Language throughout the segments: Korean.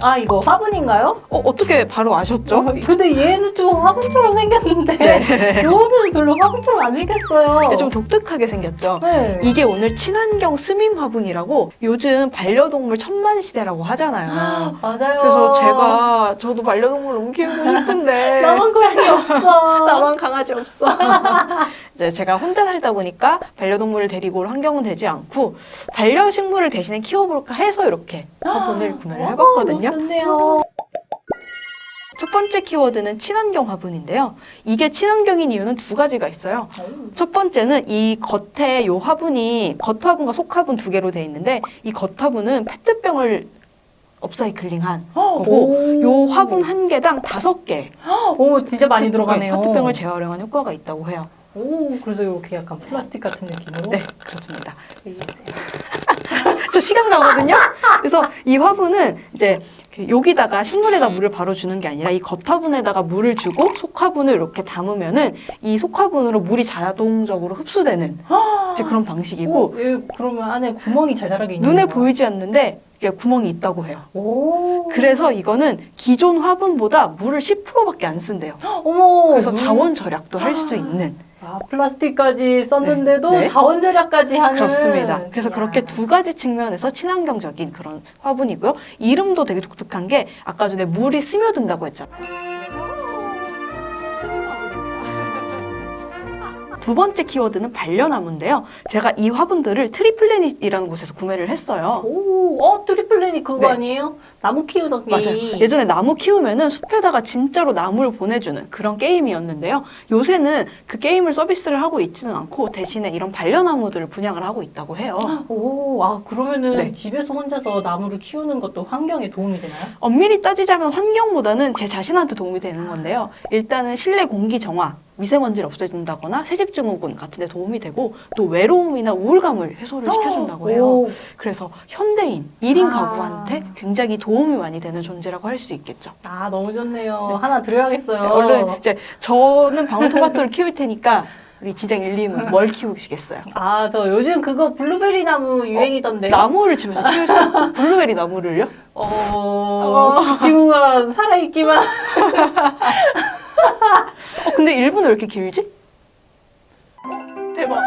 아 이거 화분인가요? 어, 어떻게 바로 아셨죠? 어, 근데 얘는 좀 화분처럼 생겼는데 네. 요거는 별로 화분처럼 안 생겼어요. 네, 좀 독특하게 생겼죠? 네. 이게 오늘 친환경 스밈 화분이라고 요즘 반려동물 천만 시대라고 하잖아요. 맞아요. 그래서 제가 저도 반려동물 너무 키우고 싶은데 나만 고양이 없어. 나만 강아지 없어. 이제 제가 혼자 살다 보니까 반려동물을 데리고 올 환경은 되지 않고 반려식물을 대신에 키워볼까 해서 이렇게 화분을 구매를 해봤거든요. 어, 너무 좋네요. 첫 번째 키워드는 친환경 화분인데요. 이게 친환경인 이유는 두 가지가 있어요. 첫 번째는 이 겉에 요 화분이 겉화분과 속화분 두 개로 돼 있는데 이 겉화분은 페트병을 업사이클링한 거고 오. 요 화분 한 개당 다섯 개 오 진짜 많이 들어가네요. 페트병을 재활용한 효과가 있다고 해요. 오 그래서 이렇게 약간 플라스틱 같은 느낌으로. 네, 그렇습니다. 저 시간 나거든요. 그래서 이 화분은 이제 그 여기다가 식물에다 물을 바로 주는 게 아니라 이 겉화분에다가 물을 주고 속화분을 이렇게 담으면은 이 속화분으로 물이 자동적으로 흡수되는 이제 그런 방식이고 오, 얘 그러면 안에 구멍이 자잘하게 있는 눈에? 보이지 않는데 이게 구멍이 있다고 해요. 오. 그래서 이거는 기존 화분보다 물을 10%밖에 안 쓴대요. 어머. 그래서 눈- 자원 절약도 할 수 있는 아 플라스틱까지 썼는데도 네, 네. 자원 절약까지 하는. 그렇습니다. 그래서 이야. 그렇게 두 가지 측면에서 친환경적인 그런 화분이고요. 이름도 되게 독특한 게 아까 전에 물이 스며든다고 했잖아요. 두 번째 키워드는 반려나무인데요. 제가 이 화분들을 트리플래닛이라는 곳에서 구매를 했어요. 오, 어 트리플래닛 그거 네. 아니에요? 나무 키우던 맞아요. 예전에 나무 키우면은 숲에다가 진짜로 나무를 보내주는 그런 게임이었는데요. 요새는 그 게임을 서비스를 하고 있지는 않고 대신에 이런 반려나무들을 분양을 하고 있다고 해요. 오, 아 그러면은 네. 집에서 혼자서 나무를 키우는 것도 환경에 도움이 되나요? 엄밀히 따지자면 환경보다는 제 자신한테 도움이 되는 건데요. 일단은 실내 공기 정화, 미세먼지를 없애준다거나 새집 증후군 같은 데 도움이 되고 또 외로움이나 우울감을 해소를 시켜준다고 해요. 오, 그래서 현대인, 1인 아. 가구한테 굉장히 도움이 많이 되는 존재라고 할 수 있겠죠. 아 너무 좋네요. 하나 드려야겠어요. 네, 얼른 이제 저는 방울토마토를 키울 테니까 우리 지장 일님은 뭘 키우시겠어요? 아 저 요즘 그거 블루베리 나무 유행이던데. 나무를 집에서 키울 수 블루베리 나무를요? 어, 지구가 살아있기만. 어, 근데 일본은 왜 이렇게 길지? 대박.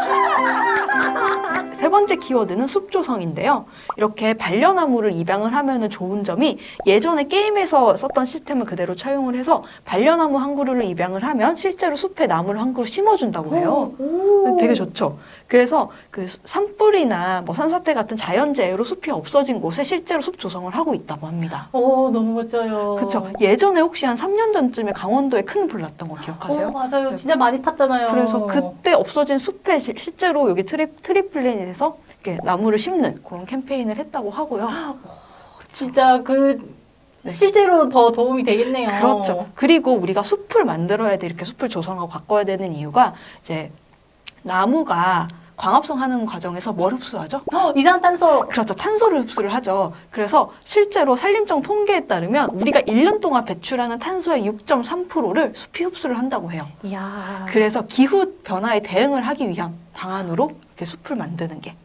세 번째 키워드는 숲조성인데요. 이렇게 반려나무를 입양을 하면 좋은 점이 예전에 게임에서 썼던 시스템을 그대로 차용을 해서 반려나무 한 그루를 입양을 하면 실제로 숲에 나무를 한 그루 심어준다고 해요. 오. 되게 좋죠. 그래서 그 산불이나 뭐 산사태 같은 자연재해로 숲이 없어진 곳에 실제로 숲 조성을 하고 있다고 합니다. 오 너무 멋져요. 그렇죠. 예전에 혹시 한 3년 전쯤에 강원도에 큰 불 났던 거 기억하세요? 어, 맞아요. 진짜 많이 탔잖아요. 그래서 그때 없어진 숲에 시- 실제로 여기 트리, 트리플래닛에서 이렇게 나무를 심는 그런 캠페인을 했다고 하고요. 진짜 그 네. 실제로 더 도움이 되겠네요. 그렇죠. 그리고 우리가 숲을 만들어야 돼 이렇게 숲을 조성하고 가꿔야 되는 이유가 이제 나무가 광합성 하는 과정에서 뭘 흡수하죠? 어, 이산탄소. 그렇죠. 탄소를 흡수를 하죠. 그래서 실제로 산림청 통계에 따르면 우리가 1년 동안 배출하는 탄소의 6.3%를 숲이 흡수를 한다고 해요. 이야. 그래서 기후 변화에 대응을 하기 위한 방안으로 이렇게 숲을 만드는 게.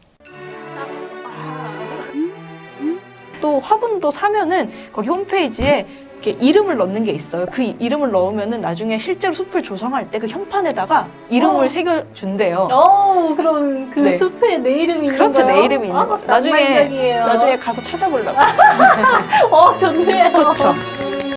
또 화분도 사면은 거기 홈페이지에 이름을 넣는 게 있어요. 그 이- 이름을 넣으면은 나중에 실제로 숲을 조성할 때 그 현판에다가 이름을 어. 새겨준대요. 어, 그럼 그 네. 숲에 내 이름이 있는 그렇죠. 거예요? 내 이름이 있는 아, 거죠. 나중에. 나중에 가서 찾아보려고. 어, 좋네요. 좋죠.